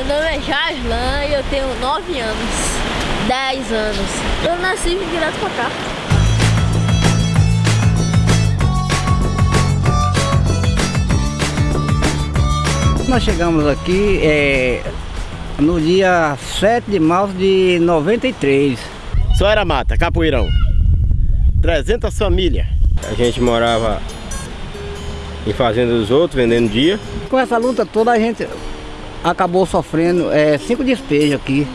Meu nome é Jaslan e eu tenho 9 anos, 10 anos. Eu nasci direto pra cá. Nós chegamos aqui é, no dia 7 de março de 93. Só era mata, Capoeirão. 300 famílias. A gente morava em fazenda dos outros, vendendo dia. Com essa luta toda a gente acabou sofrendo é, cinco despejos aqui.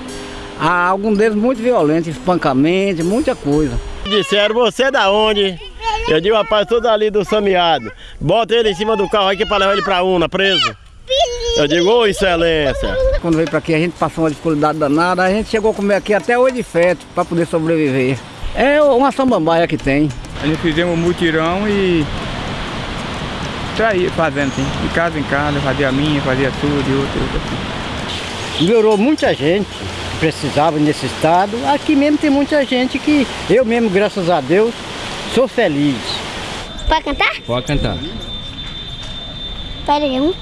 Há alguns deles muito violentos, espancamento, muita coisa. Disseram, você é da onde? Eu digo, rapaz, tudo ali do Samiado. Bota ele em cima do carro aqui para levar ele para Una, preso. Eu digo, ô excelência. Quando veio para aqui a gente passou uma dificuldade danada, a gente chegou a comer aqui até hoje de feto para poder sobreviver. É uma samambaia que tem. A gente fizemos um mutirão e saía fazendo assim, de casa em casa, fazia a minha, fazia sua, de outra, outra assim. Melhorou muita gente que precisava nesse estado. Aqui mesmo tem muita gente que eu mesmo, graças a Deus, sou feliz. Pode cantar? Pode cantar. Peraí, um.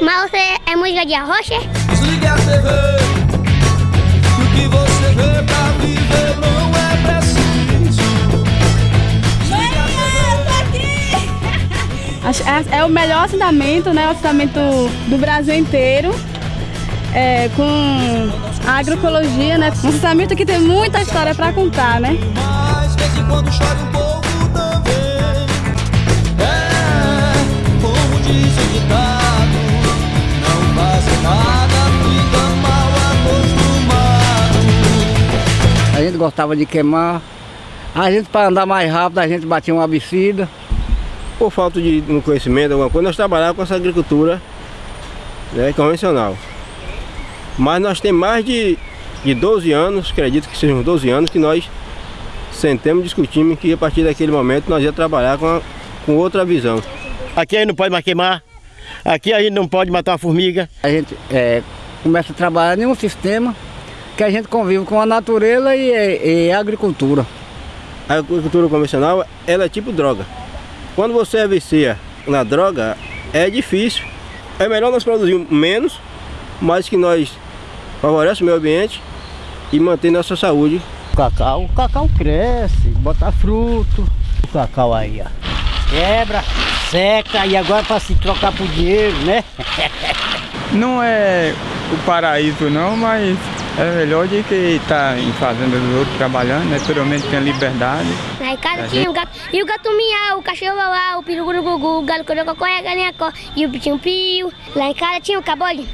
Mas você é música de arrocha? Desligue a TV. O que você vê pra viver não É, é o melhor assentamento, né? O assentamento do Brasil inteiro. é, com a agroecologia, né? Um assentamento que tem muita história para contar, né? Mas de vez em quando chore um pouco também. É. A gente gostava de queimar. A gente, para andar mais rápido, a gente batia uma bicida. Por falta de um conhecimento, alguma coisa, nós trabalhávamos com essa agricultura né, convencional. Mas nós temos mais de, de 12 anos, acredito que sejam 12 anos, que nós sentamos e discutimos que a partir daquele momento nós ia trabalhar com, a- com outra visão. Aqui a gente não pode mais queimar, aqui a gente não pode matar uma formiga. A gente é, começa a trabalhar em um sistema que a gente convive com a natureza e, e a agricultura. A agricultura convencional, ela é tipo droga. Quando você vicia na droga, é difícil. É melhor nós produzirmos menos, mas que nós favorecemos o meio ambiente e manter nossa saúde. O cacau, o cacau cresce, bota fruto. O cacau aí, ó. Quebra, seca e agora para se trocar por dinheiro, né? Não é o paraíso não, mas é melhor de que estar em fazenda dos outros trabalhando, né? Pelo menos tem a liberdade. Na casa tinha o gato, e o gato miau, o cachorro uau, o peru guru gugu, o galo corococó e a galinha có, e o pitinho pio. Lá em casa tinha o cabode,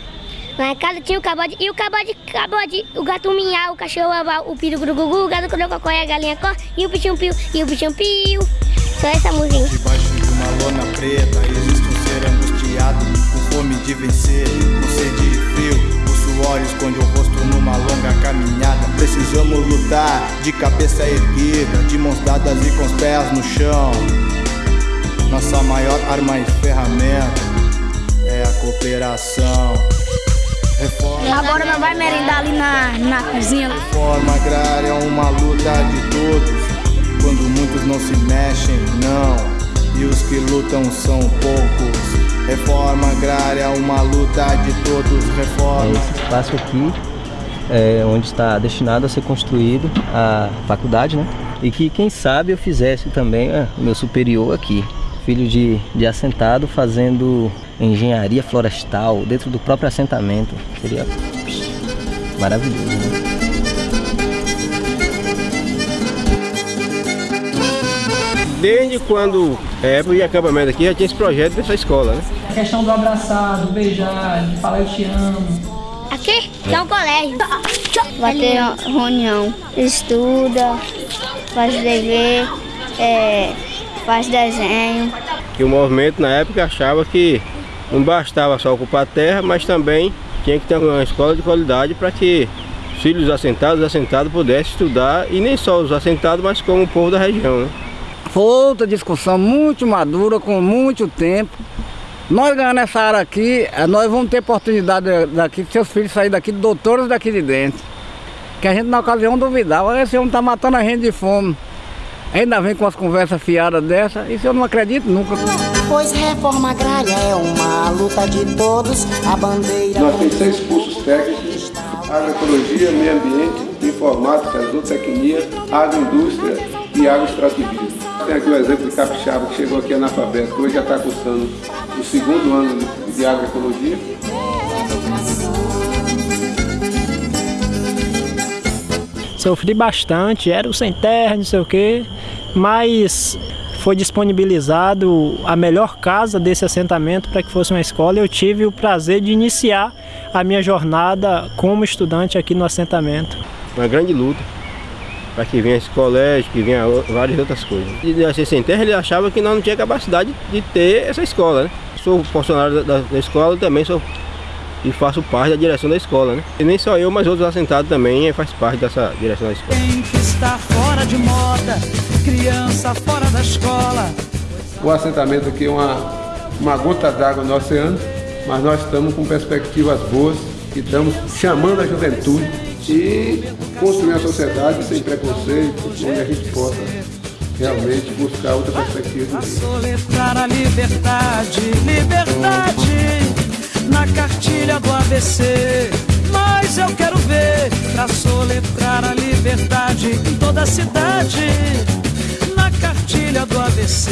lá em casa tinha o cabode, e o cabode, cabode, o gato miau, o cachorro uau, o peru guru gugu, o galo corococó e a galinha có, e o pitinho pio, e o pitinho pio. Só essa música. Debaixo de uma lona preta existe um ser angustiado Com fome de vencer, com sede e frio. O suor esconde o rosto numa longa caminhada. Precisamos lutar de cabeça erguida De mãos dadas e com os pés no chão Nossa maior arma e ferramenta É a cooperação Reforma Agora não vai merendar ali na, na cozinha. Reforma agrária é uma luta de todos. Quando muitos não se mexem, não. E os que lutam são poucos. Reforma agrária é uma luta de todos. Reforma. Esse espaço aqui é onde está destinado a ser construído a faculdade, né? E que quem sabe eu fizesse também é, o meu superior aqui. Filho de, de assentado fazendo engenharia florestal dentro do próprio assentamento. Seria maravilhoso, né? Desde quando é época de acampamento aqui, já tinha esse projeto dessa escola, né? A questão do abraçar, do beijar, de falar eu te amo. Aqui, que é um colégio. Vai ter reunião. Estuda, faz dever, é, faz desenho. Que o movimento na época achava que não bastava só ocupar a terra, mas também tinha que ter uma escola de qualidade para que os filhos assentados, assentados pudessem estudar, e nem só os assentados, mas como o povo da região, né? Foi outra discussão muito madura, com muito tempo. Nós ganhando essa área aqui, eh, nós vamos ter oportunidade daqui, de seus filhos saírem daqui, doutores daqui de dentro. Que a gente na ocasião duvidava, "Ah, esse homem está matando a gente de fome. Ainda vem com as conversas fiadas dessa, isso eu não acredito nunca. Pois reforma agrária é uma luta de todos, a bandeira. Nós temos ser expulsos técnicos, agroecologia, meio ambiente, informática, zootecnia, agroindústria e agroextrativismo. Tem aqui o exemplo de Capixaba, que chegou aqui analfabeto, hoje já está cursando o segundo ano de agroecologia. Sofri bastante, era o sem terra, não sei o quê, mas foi disponibilizado a melhor casa desse assentamento para que fosse uma escola. Eu tive o prazer de iniciar a minha jornada como estudante aqui no assentamento. Uma grande luta para que viesse colégio, que vinha várias outras coisas. E assim, sem terra ele achava que nós não tinha capacidade de ter essa escola, né? Sou funcionário da, da escola também sou e faço parte da direção da escola, né? E nem só eu, mas outros assentados também faz parte dessa direção da escola. Tem que estar fora de moda, criança fora da escola. O assentamento aqui é uma, uma gota d'água no oceano, mas nós estamos com perspectivas boas e estamos chamando a juventude e construir uma sociedade sem preconceito, onde a gente possa realmente buscar outra perspectiva vida. Soletrar a liberdade, liberdade na cartilha do ABC. Mas eu quero ver pra soletrar a liberdade em toda a cidade, na cartilha do ABC.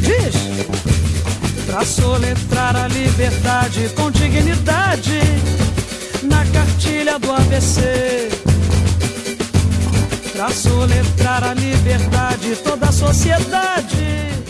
Diz! Pra soletrar a liberdade com dignidade, na cartilha do ABC. Pra soletrar a liberdade toda a sociedade